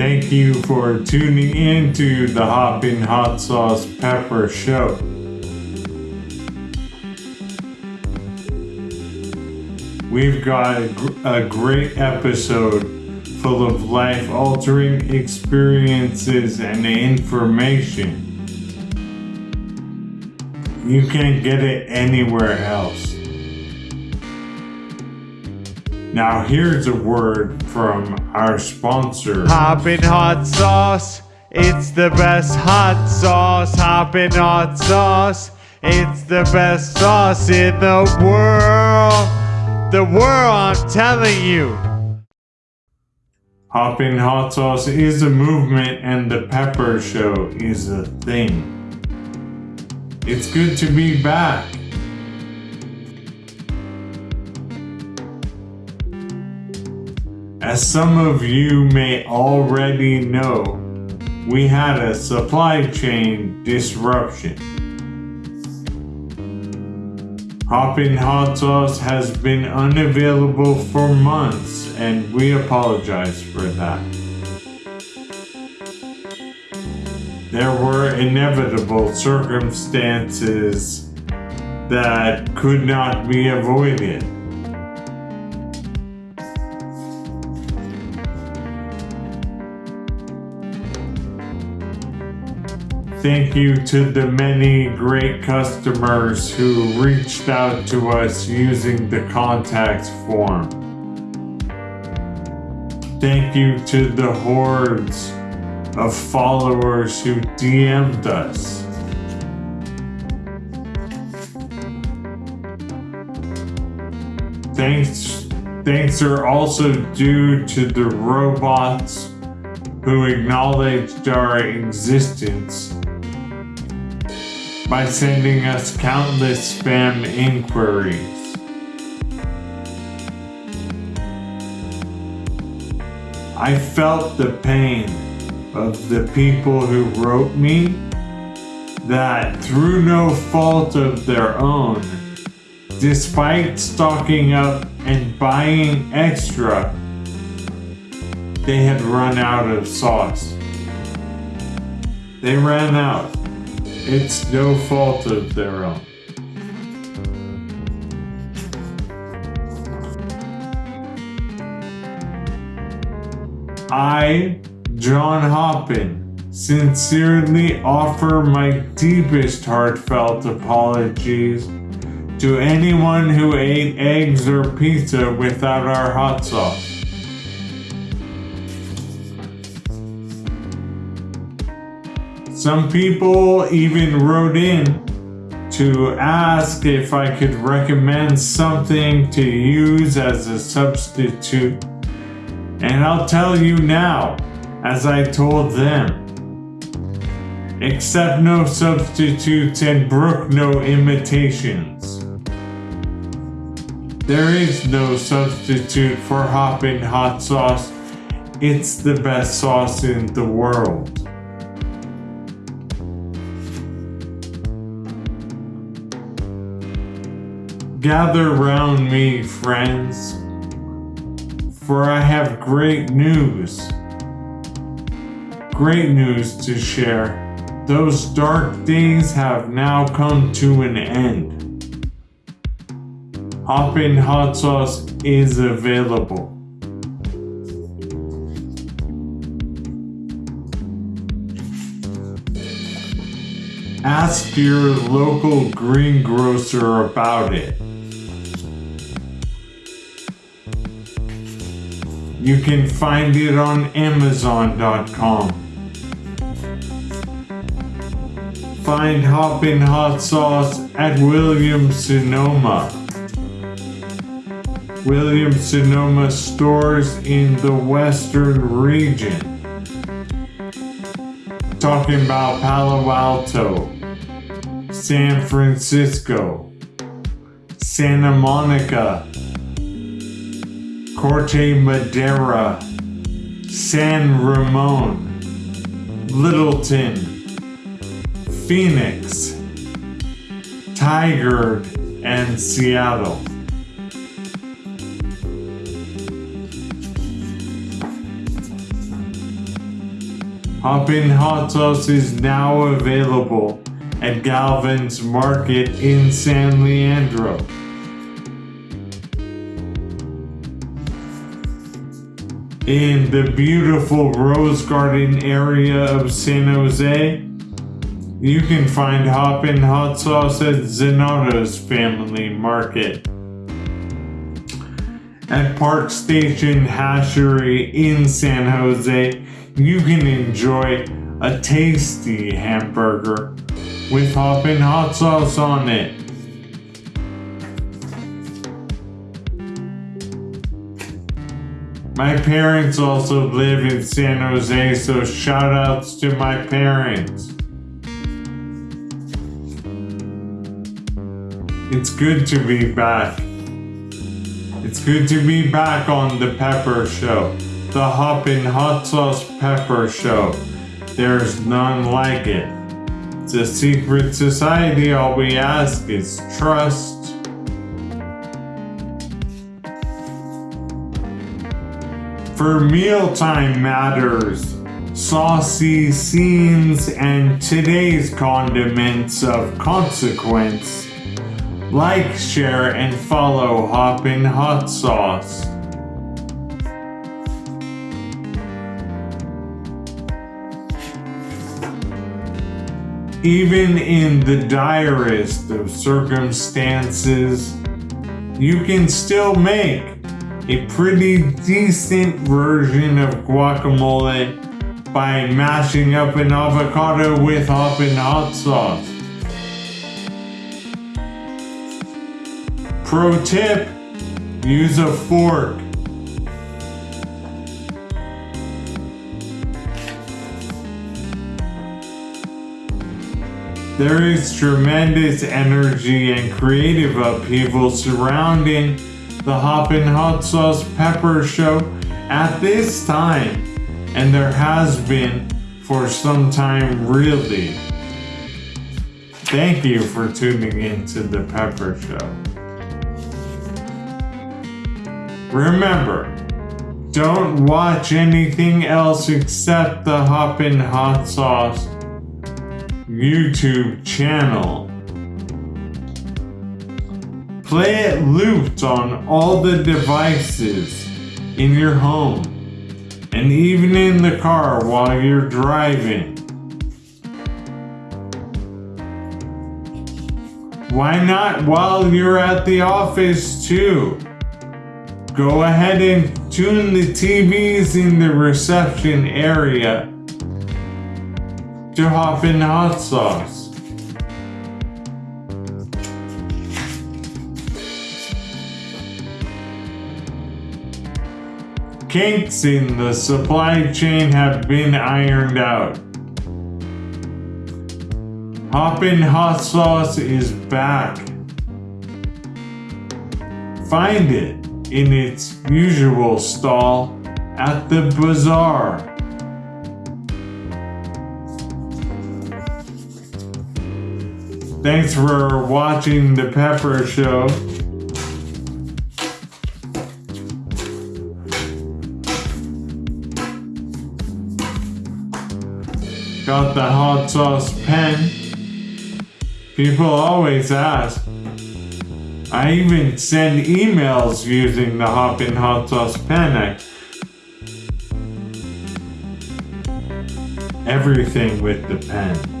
Thank you for tuning in to the Hoppin' Hot Sauce Pepper Show. We've got a, great episode full of life altering experiences and information. You can't get it anywhere else. Now, here's a word from our sponsor Hoppin' Hot Sauce. It's the best hot sauce. Hoppin' Hot Sauce. It's the best sauce in the world the world, I'm telling you. Hoppin' Hot Sauce is a movement and the Pepper Show is a thing. It's good to be back. As some of you may already know, we had a supply chain disruption. Hoppin' Hot Sauce has been unavailable for months and we apologize for that. There were inevitable circumstances that could not be avoided. Thank you to the many great customers who reached out to us using the contact form. Thank you to the hordes of followers who DM'd us. Thanks, thanks are also due to the robots who acknowledged our existence by sending us countless spam inquiries. I felt the pain of the people who wrote me that through no fault of their own, despite stocking up and buying extra, they had run out of sauce. They ran out. It's no fault of their own. I, John Hoppin, sincerely offer my deepest heartfelt apologies to anyone who ate eggs or pizza without our hot sauce. Some people even wrote in to ask if I could recommend something to use as a substitute. And I'll tell you now, as I told them, accept no substitutes and brook no imitations. There is no substitute for Hoppin' Hot Sauce. It's the best sauce in the world. Gather round me, friends, for I have great news. Great news to share. Those dark days have now come to an end. Hoppin' Hot Sauce is available. Ask your local greengrocer about it. You can find it on Amazon.com. Find Hoppin' Hot Sauce at Williams Sonoma. Williams Sonoma stores in the western region. Talking about Palo Alto, San Francisco, Santa Monica, Corte Madera, San Ramon, Littleton, Phoenix, Tigard, and Seattle. Hoppin' Hot Sauce is now available at Galvin's Market in San Leandro. In the beautiful Rose Garden area of San Jose, you can find Hoppin' Hot Sauce at Zanotto's Family Market. At Park Station Hashery in San Jose, you can enjoy a tasty hamburger with Hoppin' Hot Sauce on it. My parents also live in San Jose, so shout outs to my parents. It's good to be back. It's good to be back on the Pepper Show, the Hoppin' Hot Sauce Pepper Show. There's none like it. It's a secret society, all we ask is trust. For mealtime matters, saucy scenes, and today's condiments of consequence, like, share, and follow Hoppin' Hot Sauce. Even in the direst of circumstances, you can still make a pretty decent version of guacamole by mashing up an avocado with hoppin' hot sauce. Pro tip, use a fork. There is tremendous energy and creative upheaval surrounding the Hoppin' Hot Sauce Pepper Show at this time, and there has been for some time, really. Thank you for tuning in to the Pepper Show. Remember, don't watch anything else except the Hoppin' Hot Sauce YouTube channel. Play it looped on all the devices in your home and even in the car while you're driving. Why not while you're at the office too? Go ahead and tune the TVs in the reception area to Hoppin' Hot Sauce. Kinks in the supply chain have been ironed out. Hoppin' Hot Sauce is back. Find it in its usual stall at the bazaar. Thanks for watching the Pepper Show. Got the hot sauce pen. People always ask. I even send emails using the Hoppin' Hot Sauce pen. Everything with the pen.